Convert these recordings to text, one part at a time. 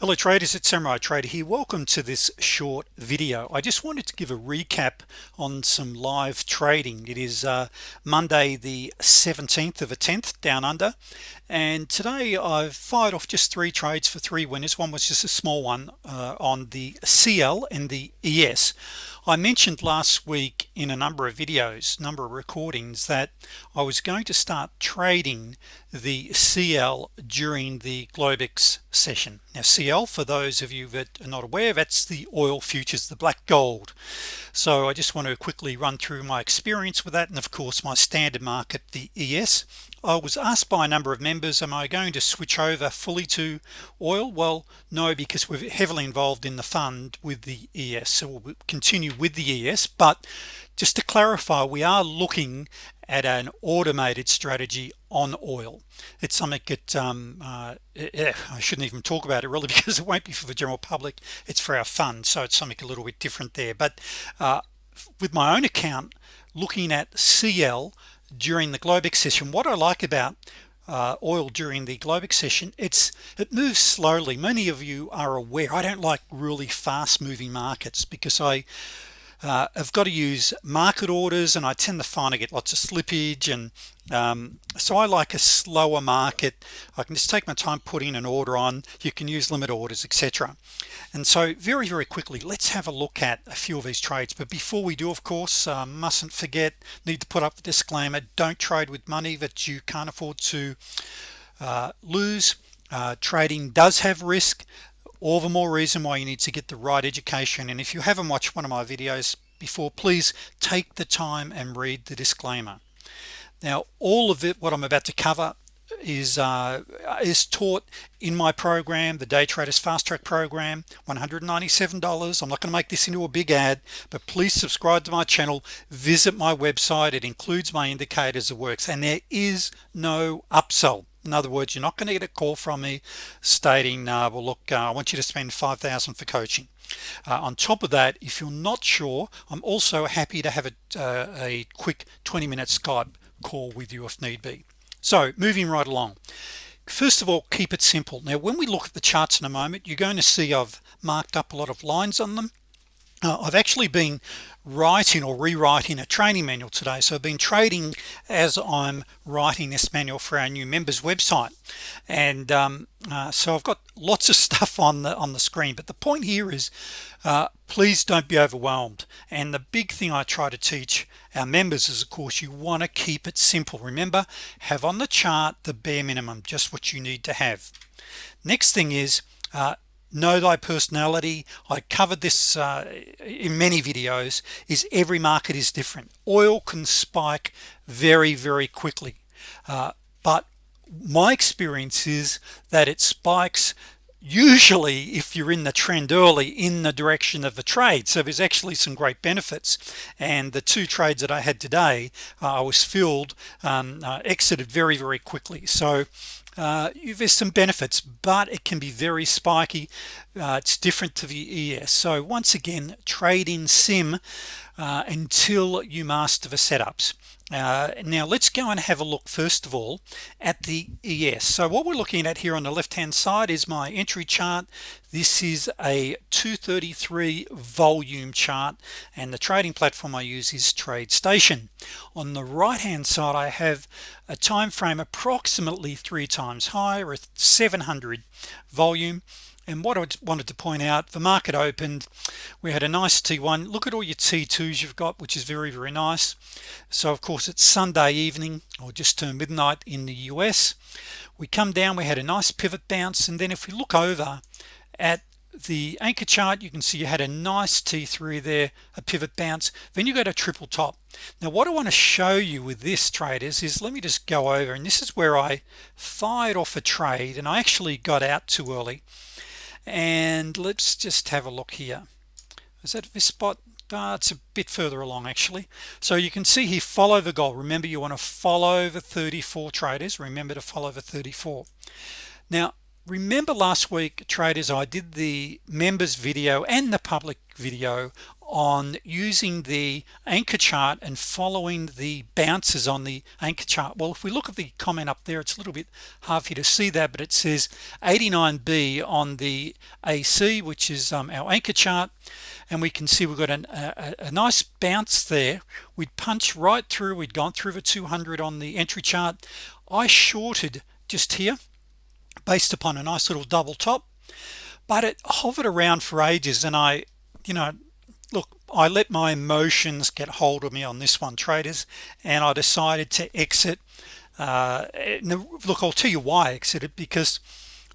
hello traders it's Samurai Trader here. Welcome to this short video. I just wanted to give a recap on some live trading. It is uh, Monday the 17th of a 10th down under and today I've fired off just three trades for three winners. One was just a small one uh, on the CL and the ES I mentioned last week in a number of videos number of recordings that I was going to start trading the CL during the Globex session. Now CL for those of you that are not aware that's the oil futures the black gold. So I just want to quickly run through my experience with that and of course my standard market the ES I was asked by a number of members am I going to switch over fully to oil? Well no because we're heavily involved in the fund with the ES so we'll continue with the ES but just to clarify we are looking at an automated strategy on oil. It's something that um, uh, eh, I shouldn't even talk about it really because it won't be for the general public. It's for our fund so it's something a little bit different there. But uh, with my own account looking at CL during the Globex session. What I like about uh, oil during the Globex session it's it moves slowly. Many of you are aware I don't like really fast moving markets because I uh, I've got to use market orders and I tend to find I get lots of slippage and um, so I like a slower market. I can just take my time putting an order on. You can use limit orders etc and so very very quickly let's have a look at a few of these trades. But before we do of course uh, mustn't forget need to put up the disclaimer don't trade with money that you can't afford to uh, lose. Uh, trading does have risk all the more reason why you need to get the right education. And if you haven't watched one of my videos before please take the time and read the disclaimer. Now all of it what I'm about to cover is uh, is taught in my program the day traders fast track program $197 I'm not going to make this into a big ad but please subscribe to my channel visit my website. It includes my indicators of works and there is no upsell in other words you're not going to get a call from me stating uh, well look uh, I want you to spend 5,000 for coaching. Uh, on top of that if you're not sure I'm also happy to have a, uh, a quick 20-minute Skype call with you if need be. So moving right along. First of all keep it simple. Now when we look at the charts in a moment you're going to see I've marked up a lot of lines on them uh, I've actually been writing or rewriting a training manual today so I've been trading as I'm writing this manual for our new members website. And um, uh, so I've got lots of stuff on the on the screen but the point here is uh, please don't be overwhelmed. And the big thing I try to teach our members is of course you want to keep it simple. Remember have on the chart the bare minimum just what you need to have. Next thing is uh, know thy personality. I covered this uh, in many videos is every market is different. Oil can spike very very quickly. Uh, but my experience is that it spikes usually if you're in the trend early in the direction of the trade. So there's actually some great benefits. And the two trades that I had today uh, I was filled um, uh, exited very very quickly. So uh, there's some benefits but it can be very spiky. Uh, it's different to the ES so once again trade in sim uh, until you master the setups uh, now let's go and have a look first of all at the ES so what we're looking at here on the left hand side is my entry chart. This is a 233 volume chart and the trading platform I use is TradeStation. On the right hand side I have a time frame approximately three times higher at 700 volume and what I wanted to point out the market opened we had a nice t1 look at all your t2s you've got which is very very nice. So of course it's Sunday evening or just turned midnight in the US we come down we had a nice pivot bounce and then if we look over at the anchor chart you can see you had a nice t3 there a pivot bounce. Then you got a triple top. Now what I want to show you with this traders is let me just go over and this is where I fired off a trade and I actually got out too early and let's just have a look here. Is that this spot? Uh, it's a bit further along actually. So you can see here follow the goal. Remember you want to follow the 34 traders. Remember to follow the 34 now remember last week traders I did the members video and the public video on using the anchor chart and following the bounces on the anchor chart. Well if we look at the comment up there it's a little bit hard for you to see that but it says 89b on the AC which is um, our anchor chart. And we can see we've got an, a, a, nice bounce there. We'd punch right through we'd gone through the 200 on the entry chart. I shorted just here based upon a nice little double top but it hovered around for ages. And I you know look I let my emotions get hold of me on this one traders and I decided to exit uh, look I'll tell you why I exited because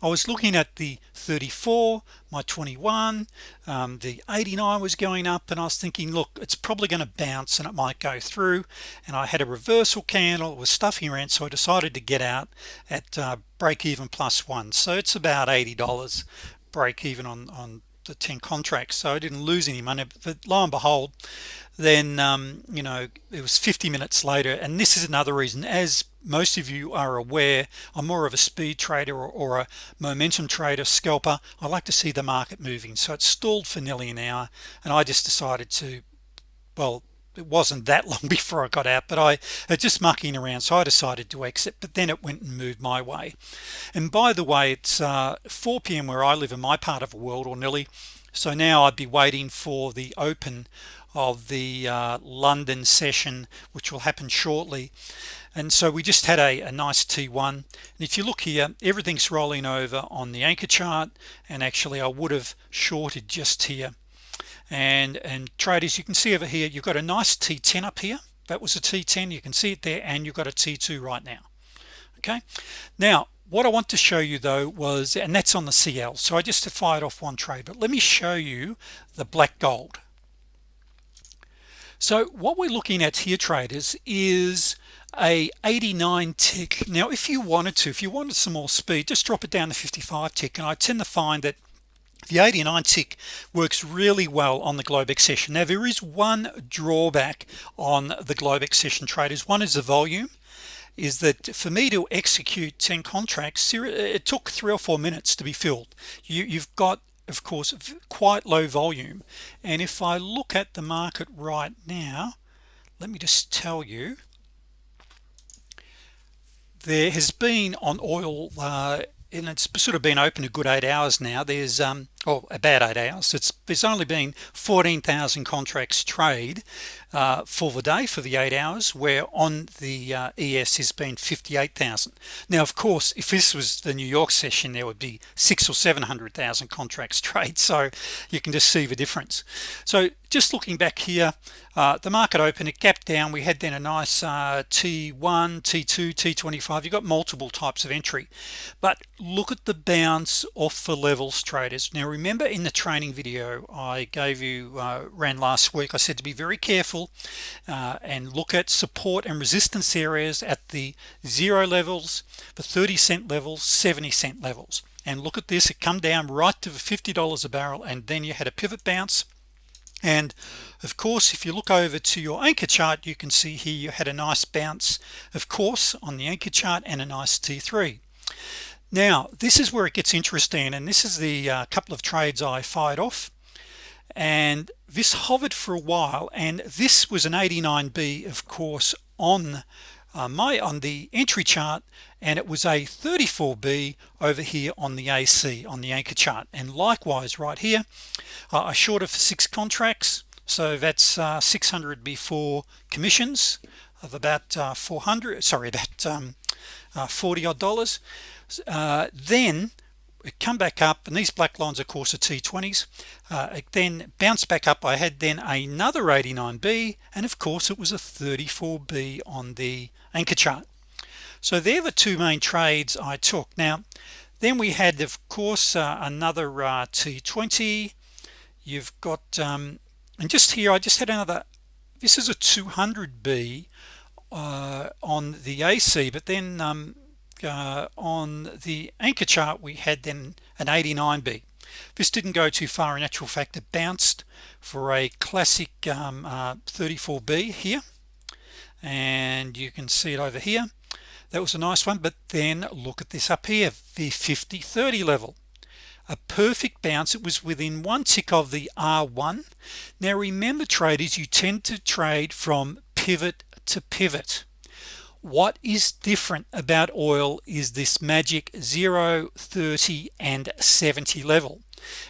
I was looking at the 34 my 21 um, the 89 was going up and I was thinking look it's probably going to bounce and it might go through and I had a reversal candle it was stuffing around so I decided to get out at uh, break even plus one. So it's about $80 break even on on the 10 contracts so I didn't lose any money. But lo and behold then um, you know it was 50 minutes later and this is another reason. As most of you are aware I'm more of a speed trader or, or a momentum trader scalper. I like to see the market moving. So it stalled for nearly an hour and I just decided to well it wasn't that long before I got out but I just mucking around so I decided to exit but then it went and moved my way. And by the way it's uh, 4 p.m. where I live in my part of the world or nearly. So now I'd be waiting for the open of the uh, London session which will happen shortly. And so we just had a, a nice T1 and if you look here everything's rolling over on the anchor chart and actually I would have shorted just here and and traders you can see over here you've got a nice T10 up here. That was a T10 you can see it there and you've got a T2 right now. Okay? Now what I want to show you though was and that's on the CL so I just fired off one trade but let me show you the black gold. So what we're looking at here traders is a 89 tick. Now if you wanted to if you wanted some more speed just drop it down to 55 tick and I tend to find that the 89 tick works really well on the Globex session. Now there is one drawback on the Globex session traders. One is the volume is that for me to execute 10 contracts it took three or four minutes to be filled. You, you've got of course quite low volume. And if I look at the market right now let me just tell you there has been on oil uh, and it's sort of been open a good eight hours now. There's um or about eight hours it's there's only been 14,000 contracts trade uh, for the day for the eight hours where on the uh, ES has been 58,000 now of course if this was the New York session there would be six or seven hundred thousand contracts trade so you can just see the difference. So just looking back here uh, the market opened it gapped down. We had then a nice uh, T1 T2 T25 you got multiple types of entry. But look at the bounce off the levels traders. Now remember in the training video I gave you uh, ran last week I said to be very careful uh, and look at support and resistance areas at the zero levels the 30 cent levels 70 cent levels. And look at this it come down right to the $50 a barrel and then you had a pivot bounce. And of course if you look over to your anchor chart you can see here you had a nice bounce of course on the anchor chart and a nice t3 now this is where it gets interesting and this is the uh, couple of trades I fired off. And this hovered for a while and this was an 89b of course on uh, my on the entry chart and it was a 34b over here on the AC on the anchor chart. And likewise right here uh, I shorted for six contracts. So that's uh, 600 before commissions of about uh, 400 sorry about um, uh, 40 odd dollars uh, then come back up and these black lines of course are t20s uh, then bounce back up. I had then another 89b and of course it was a 34b on the anchor chart. So they're the two main trades I took. Now then we had of course uh, another uh, t20 you've got um, and just here I just had another this is a 200b uh, on the AC but then um, uh, on the anchor chart we had then an 89b this didn't go too far. In actual fact it bounced for a classic um, uh, 34b here. And you can see it over here. That was a nice one. But then look at this up here the 50 30 level. A perfect bounce. It was within one tick of the R1 now remember traders you tend to trade from pivot to pivot what is different about oil is this magic 0 30 and 70 level.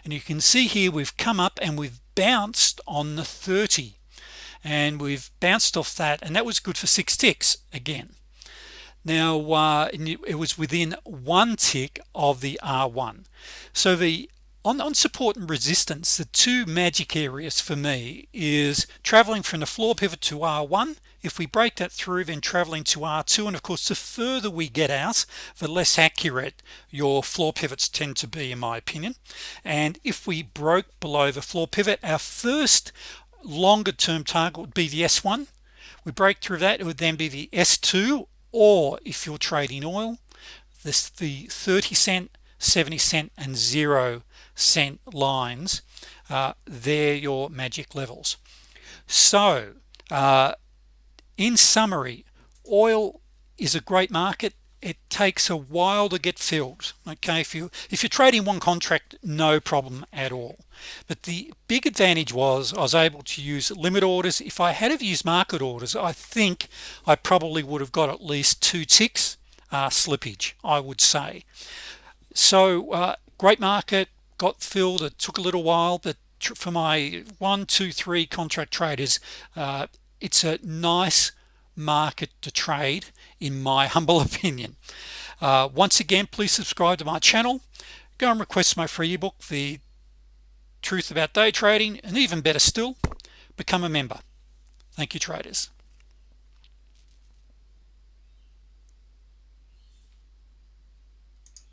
And you can see here we've come up and we've bounced on the 30 and we've bounced off that and that was good for six ticks again. Now uh, it was within one tick of the R1 so the on, on support and resistance the two magic areas for me is traveling from the floor pivot to R1 if we break that through then traveling to R2 and of course the further we get out the less accurate your floor pivots tend to be in my opinion. And if we broke below the floor pivot our first longer term target would be the s1 we break through that it would then be the s2 or if you're trading oil this the 30 cent 70 cent and 0 cent lines uh, they're your magic levels. So uh, in summary oil is a great market. It takes a while to get filled okay? If you if you're trading one contract no problem at all. But the big advantage was I was able to use limit orders. If I had have used market orders I think I probably would have got at least two ticks uh, slippage I would say so uh, great market got filled it took a little while but for my one two three contract traders uh, it's a nice market to trade in my humble opinion. Uh, once again please subscribe to my channel. Go and request my free ebook the truth about day trading and even better still become a member. Thank you traders